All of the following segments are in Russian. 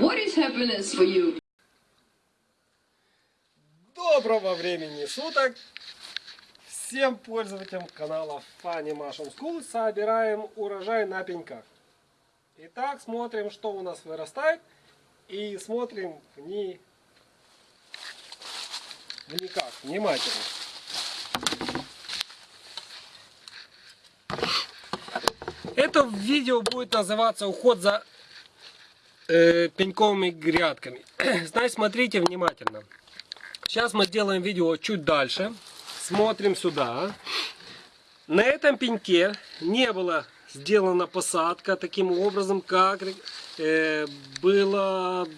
What is happiness for you? Доброго времени суток! Всем пользователям канала Funny Mushroom School собираем урожай на пеньках. Итак, смотрим, что у нас вырастает. И смотрим вни... вникак, внимательно. Это видео будет называться уход за э, пеньковыми грядками. Значит, смотрите внимательно. Сейчас мы делаем видео чуть дальше. Смотрим сюда. На этом пеньке не было сделана посадка таким образом, как э, было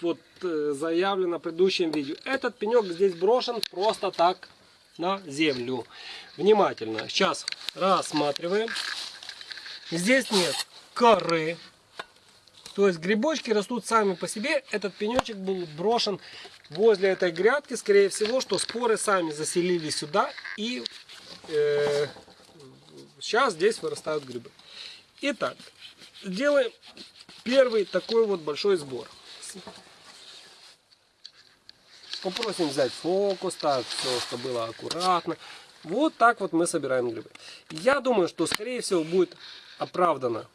вот, э, заявлено в предыдущем видео. Этот пенек здесь брошен просто так на землю. Внимательно. Сейчас рассматриваем. Здесь нет коры. То есть грибочки растут сами по себе. Этот пенечек был брошен возле этой грядки. Скорее всего, что споры сами заселили сюда. И э, сейчас здесь вырастают грибы. Итак, сделаем первый такой вот большой сбор. Попросим взять фокус, так, все, чтобы было аккуратно. Вот так вот мы собираем грибы. Я думаю, что скорее всего будет оправдано.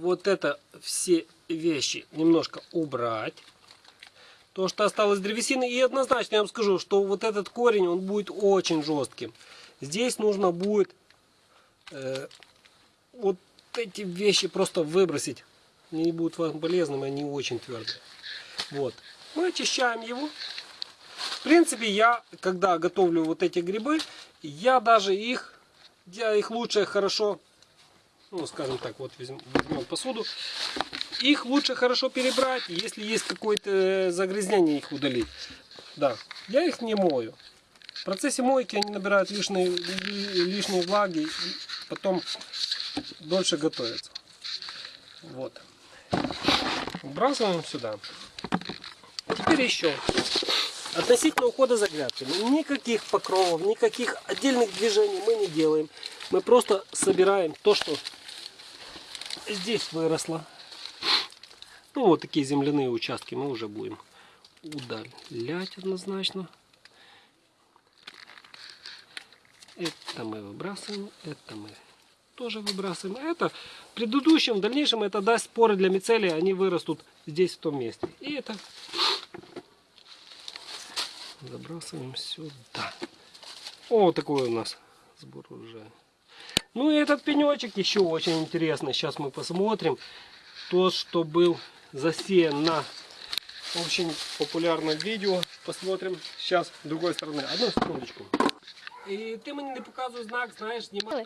Вот это все вещи немножко убрать. То, что осталось древесины. И однозначно я вам скажу, что вот этот корень, он будет очень жестким. Здесь нужно будет э, вот эти вещи просто выбросить. Они не будут вам полезными, они очень твердые. Вот. Мы очищаем его. В принципе, я, когда готовлю вот эти грибы, я даже их, я их лучше хорошо, ну, скажем так, вот возьмем, посуду, их лучше хорошо перебрать, если есть какое-то загрязнение, их удалить. Да, я их не мою. В процессе мойки они набирают лишние, лишние влаги потом дольше готовятся. Вот. Вбрасываем сюда. Теперь еще. Относительно ухода за грядками. Никаких покровов, никаких отдельных движений мы не делаем. Мы просто собираем то, что здесь выросло. Ну, вот такие земляные участки мы уже будем удалять однозначно. Это мы выбрасываем, это мы тоже выбрасываем. Это в предыдущем, в дальнейшем это даст споры для мицелия, они вырастут здесь, в том месте. И это забрасываем сюда. О, такой у нас сбор урожая. Ну и этот пенечек еще очень интересный. Сейчас мы посмотрим. Тот, что был засеян на очень популярном видео. Посмотрим сейчас с другой стороны. Одну секундочку. І ти мені не показуй знак, знаєш, знімай.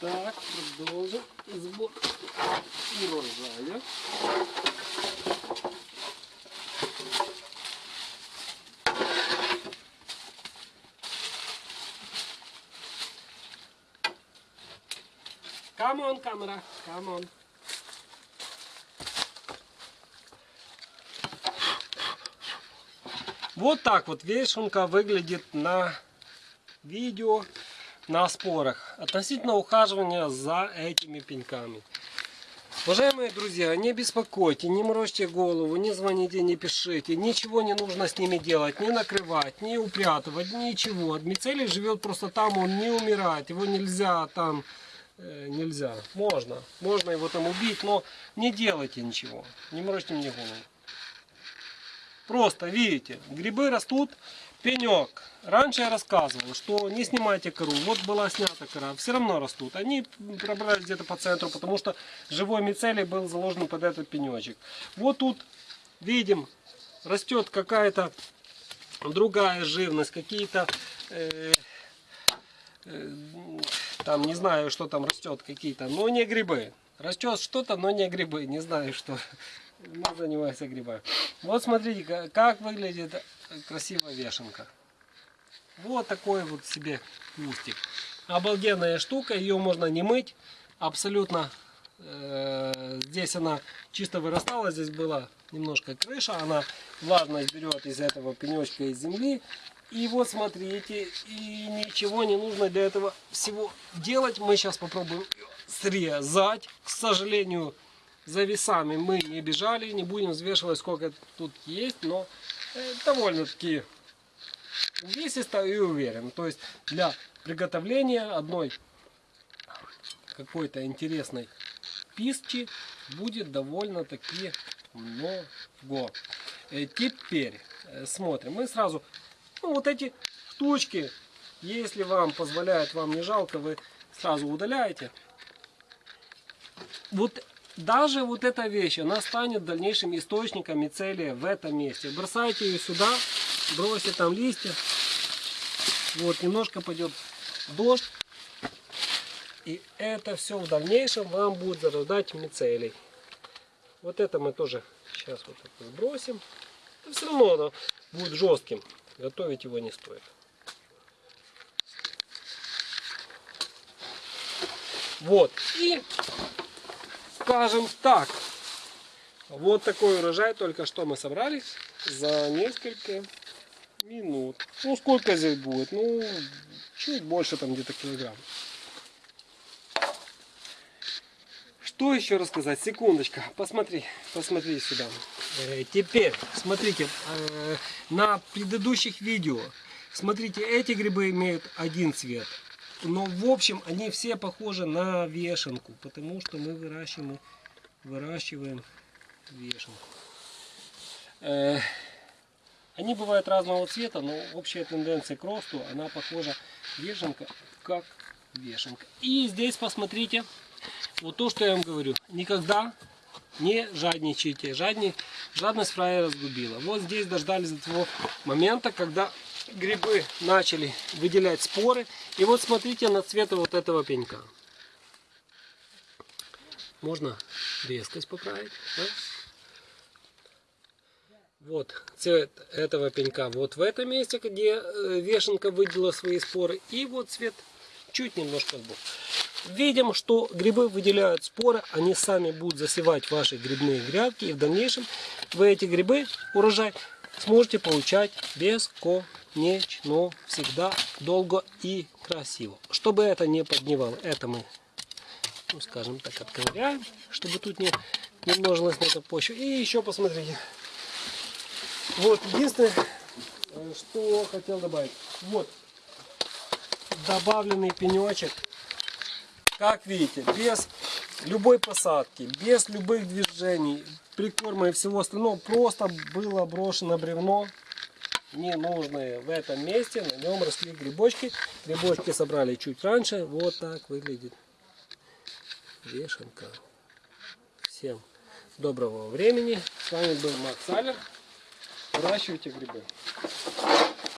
Так, продовжим збор урожая. On, камера, on. Вот так вот вешенка выглядит на видео на спорах относительно ухаживания за этими пеньками. Уважаемые друзья, не беспокойте, не морочьте голову, не звоните, не пишите. Ничего не нужно с ними делать, не накрывать, не упрятывать, ничего. Мицелий живет просто там, он не умирает, его нельзя там, нельзя. Можно, можно его там убить, но не делайте ничего, не морочьте мне голову. Просто, видите, грибы растут, пенек. Раньше я рассказывал, что не снимайте кору. Вот была снята кора, все равно растут. Они пробрались где-то по центру, потому что живой мицелий был заложен под этот пенечек. Вот тут видим, растет какая-то другая живность, какие-то... Э, э, там не знаю, что там растет, какие-то, но не грибы. Растет что-то, но не грибы, не знаю что мы занимаемся грибами. Вот смотрите, как выглядит красивая вешенка. Вот такой вот себе кустик. Обалденная штука, ее можно не мыть. Абсолютно э, здесь она чисто вырастала, здесь была немножко крыша, она влажность берет из этого пенечка из земли И вот смотрите, и ничего не нужно для этого всего делать. Мы сейчас попробуем срезать. К сожалению, за весами мы не бежали, не будем взвешивать, сколько тут есть, но э, довольно-таки увесисто и уверен. То есть для приготовления одной какой-то интересной пищи будет довольно-таки много. Э, Теперь э, смотрим. Мы сразу, ну, вот эти штучки, если вам позволяет, вам не жалко, вы сразу удаляете. Вот даже вот эта вещь, она станет дальнейшим источником мицелия в этом месте. Бросайте ее сюда, бросьте там листья. Вот, немножко пойдет дождь. И это все в дальнейшем вам будет зарождать мицелий. Вот это мы тоже сейчас вот это сбросим. Но все равно оно будет жестким. Готовить его не стоит. Вот. И скажем так. Вот такой урожай только что мы собрали за несколько минут. Ну сколько здесь будет? Ну чуть больше там где-то килограмм. Что еще рассказать? Секундочка. Посмотри, посмотри сюда. Э, Теперь, смотрите, э, на предыдущих видео, смотрите, эти грибы имеют один цвет. Но в общем они все похожи на вешенку, потому что мы выращиваем, выращиваем вешенку. Э, Они бывают разного цвета, но общая тенденция к росту, она похожа вешенка как вешенка. И здесь посмотрите, вот то, что я вам говорю. Никогда не жадничайте. Жадни, жадность фраера разгубила. Вот здесь дождались до того момента, когда грибы начали выделять споры. И вот смотрите на цвет вот этого пенька. Можно резкость поправить. да? Вот цвет этого пенька вот в этом месте, где э, вешенка выделила свои споры. И вот цвет чуть немножко сбоку. Видим, что грибы выделяют споры, они сами будут засевать ваши грибные грядки. И в дальнейшем вы эти грибы, урожай, сможете получать бесконечно, всегда долго и красиво. Чтобы это не подневало, это мы, ну, скажем так, отковыряем, чтобы тут не, не множилась на этой почве. И еще посмотрите. Вот, единственное, э, что хотел добавить. Вот, добавленный пенечек как видите, без любой посадки, без любых движений, прикорма и всего остального, просто было брошено бревно ненужное в этом месте, на нем росли грибочки. Грибочки собрали чуть раньше, вот так выглядит вешенка. Всем доброго времени, с вами был Макс Алер, выращивайте грибы.